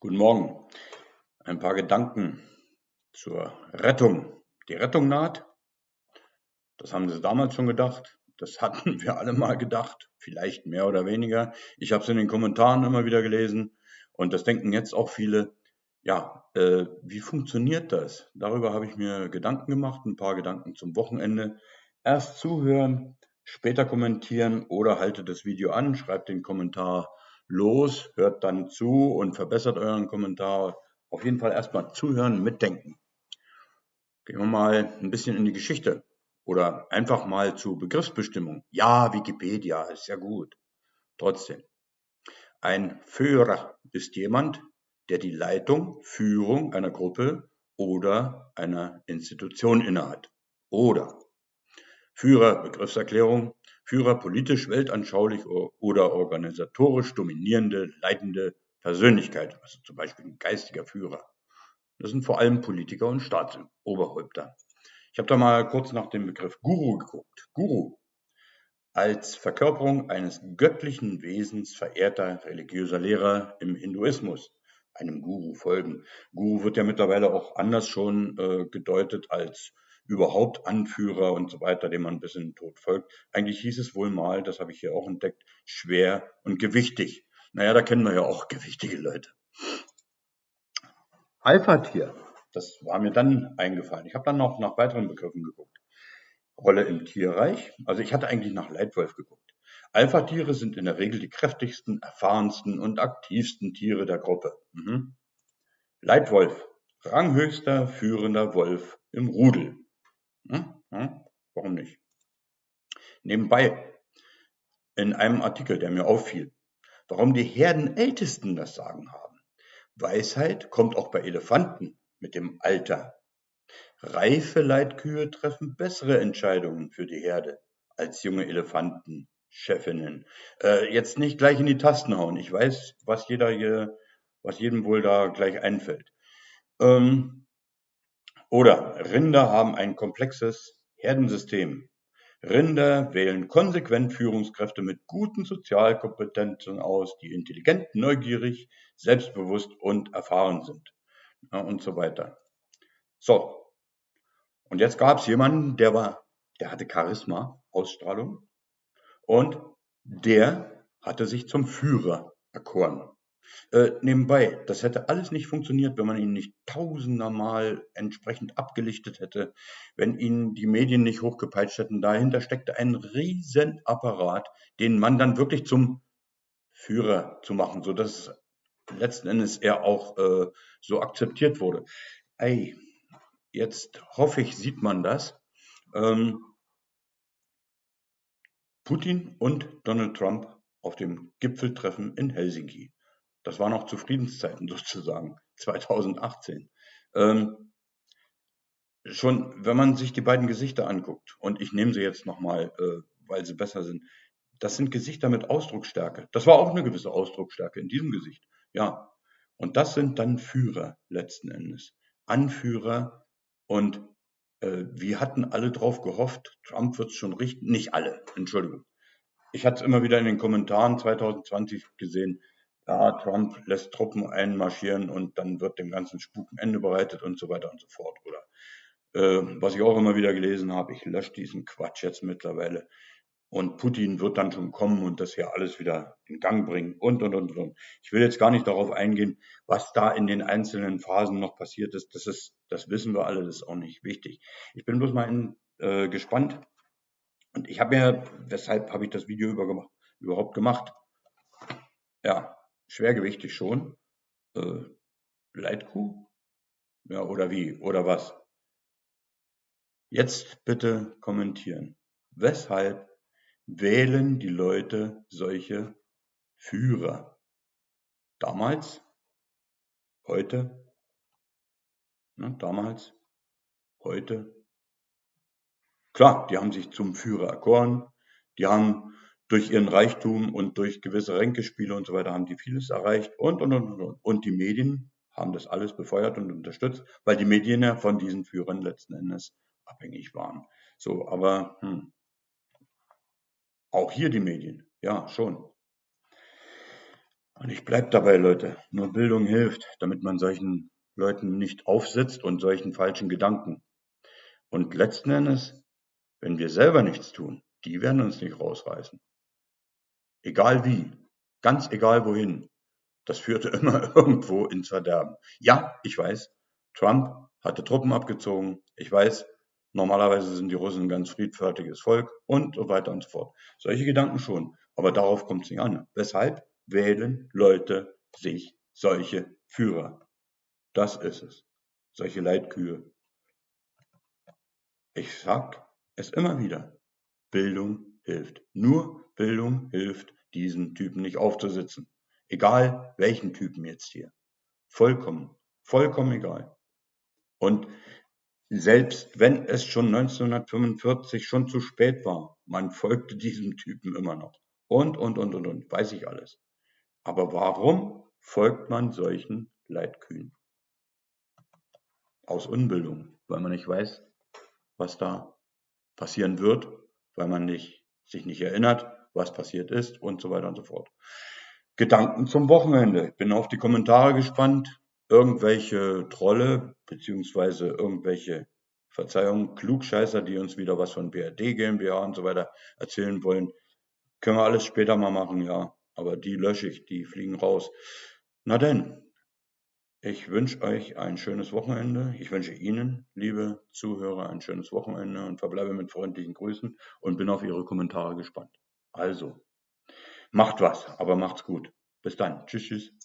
Guten Morgen. Ein paar Gedanken zur Rettung. Die Rettung naht. Das haben Sie damals schon gedacht. Das hatten wir alle mal gedacht. Vielleicht mehr oder weniger. Ich habe es in den Kommentaren immer wieder gelesen. Und das denken jetzt auch viele. Ja, äh, wie funktioniert das? Darüber habe ich mir Gedanken gemacht. Ein paar Gedanken zum Wochenende. Erst zuhören, später kommentieren oder haltet das Video an, schreibt den Kommentar los, hört dann zu und verbessert euren Kommentar. Auf jeden Fall erstmal zuhören, mitdenken. Gehen wir mal ein bisschen in die Geschichte oder einfach mal zu Begriffsbestimmung. Ja, Wikipedia ist ja gut. Trotzdem. Ein Führer ist jemand, der die Leitung, Führung einer Gruppe oder einer Institution innehat. Oder Führer, Begriffserklärung, Führer politisch, weltanschaulich oder organisatorisch dominierende, leitende Persönlichkeit, also zum Beispiel ein geistiger Führer. Das sind vor allem Politiker und Staatsoberhäupter. Ich habe da mal kurz nach dem Begriff Guru geguckt. Guru als Verkörperung eines göttlichen Wesens verehrter religiöser Lehrer im Hinduismus einem Guru folgen. Guru wird ja mittlerweile auch anders schon äh, gedeutet als überhaupt Anführer und so weiter, dem man bis in den Tod folgt. Eigentlich hieß es wohl mal, das habe ich hier auch entdeckt, schwer und gewichtig. Naja, da kennen wir ja auch gewichtige Leute. Alpha-Tier, das war mir dann eingefallen. Ich habe dann noch nach weiteren Begriffen geguckt. Rolle im Tierreich. Also ich hatte eigentlich nach Leitwolf geguckt. Alpha-Tiere sind in der Regel die kräftigsten, erfahrensten und aktivsten Tiere der Gruppe. Mhm. Leitwolf, ranghöchster führender Wolf im Rudel. Hm? Hm? Warum nicht? Nebenbei, in einem Artikel, der mir auffiel, warum die Herdenältesten das Sagen haben. Weisheit kommt auch bei Elefanten mit dem Alter. Reife Leitkühe treffen bessere Entscheidungen für die Herde als junge Elefanten, Chefinnen. Äh, jetzt nicht gleich in die Tasten hauen. Ich weiß, was jeder hier, was jedem wohl da gleich einfällt. Ähm, oder Rinder haben ein komplexes Herdensystem. Rinder wählen konsequent Führungskräfte mit guten Sozialkompetenzen aus, die intelligent, neugierig, selbstbewusst und erfahren sind. Und so weiter. So. Und jetzt gab es jemanden, der war, der hatte Charisma, Ausstrahlung, und der hatte sich zum Führer erkoren. Äh, nebenbei, das hätte alles nicht funktioniert, wenn man ihn nicht tausendermal entsprechend abgelichtet hätte, wenn ihn die Medien nicht hochgepeitscht hätten. Dahinter steckte ein Riesenapparat, den man dann wirklich zum Führer zu machen, sodass letzten Endes er auch äh, so akzeptiert wurde. Ey, jetzt hoffe ich, sieht man das. Ähm, Putin und Donald Trump auf dem Gipfeltreffen in Helsinki. Das war noch zu Friedenszeiten sozusagen, 2018. Ähm, schon, wenn man sich die beiden Gesichter anguckt, und ich nehme sie jetzt nochmal, äh, weil sie besser sind, das sind Gesichter mit Ausdrucksstärke. Das war auch eine gewisse Ausdrucksstärke in diesem Gesicht. Ja. Und das sind dann Führer letzten Endes. Anführer und äh, wir hatten alle drauf gehofft, Trump wird es schon richten. Nicht alle, Entschuldigung. Ich hatte es immer wieder in den Kommentaren 2020 gesehen ja, Trump lässt Truppen einmarschieren und dann wird dem ganzen Spuk ein Ende bereitet und so weiter und so fort. Oder äh, was ich auch immer wieder gelesen habe, ich lösche diesen Quatsch jetzt mittlerweile. Und Putin wird dann schon kommen und das hier alles wieder in Gang bringen und, und, und, und. Ich will jetzt gar nicht darauf eingehen, was da in den einzelnen Phasen noch passiert ist. Das ist, das wissen wir alle, das ist auch nicht wichtig. Ich bin bloß mal in, äh, gespannt. Und ich habe mir, weshalb habe ich das Video über überhaupt gemacht? Ja, schwergewichtig schon. Äh, Leitkuh? Ja, oder wie? Oder was? Jetzt bitte kommentieren. Weshalb wählen die Leute solche Führer? Damals? Heute? Ne, damals? Heute? Klar, die haben sich zum Führer erkoren. Die haben durch ihren Reichtum und durch gewisse Ränkespiele und so weiter haben die vieles erreicht und, und, und, und. Und die Medien haben das alles befeuert und unterstützt, weil die Medien ja von diesen Führern letzten Endes abhängig waren. So, aber hm. auch hier die Medien, ja, schon. Und ich bleib dabei, Leute. Nur Bildung hilft, damit man solchen Leuten nicht aufsitzt und solchen falschen Gedanken. Und letzten Endes, wenn wir selber nichts tun, die werden uns nicht rausreißen. Egal wie, ganz egal wohin. Das führte immer irgendwo ins Verderben. Ja, ich weiß, Trump hatte Truppen abgezogen. Ich weiß, normalerweise sind die Russen ein ganz friedfertiges Volk und so weiter und so fort. Solche Gedanken schon. Aber darauf kommt es nicht an. Weshalb wählen Leute sich solche Führer? Das ist es. Solche Leitkühe. Ich sag es immer wieder. Bildung hilft. Nur Bildung hilft, diesen Typen nicht aufzusitzen. Egal welchen Typen jetzt hier. Vollkommen, vollkommen egal. Und selbst wenn es schon 1945 schon zu spät war, man folgte diesem Typen immer noch. Und, und, und, und, und, weiß ich alles. Aber warum folgt man solchen Leitkühen? Aus Unbildung, weil man nicht weiß, was da passieren wird, weil man nicht, sich nicht erinnert, was passiert ist und so weiter und so fort. Gedanken zum Wochenende. Ich bin auf die Kommentare gespannt. Irgendwelche Trolle beziehungsweise irgendwelche Verzeihung, Klugscheißer, die uns wieder was von BRD GmbH und so weiter erzählen wollen. Können wir alles später mal machen, ja. Aber die lösche ich, die fliegen raus. Na denn, ich wünsche euch ein schönes Wochenende. Ich wünsche Ihnen, liebe Zuhörer, ein schönes Wochenende und verbleibe mit freundlichen Grüßen und bin auf Ihre Kommentare gespannt. Also, macht was, aber macht's gut. Bis dann. Tschüss, tschüss.